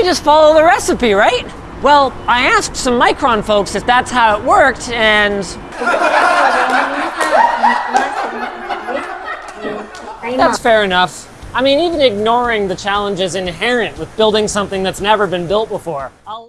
You just follow the recipe, right? Well, I asked some Micron folks if that's how it worked, and that's fair enough. I mean, even ignoring the challenges inherent with building something that's never been built before. I'll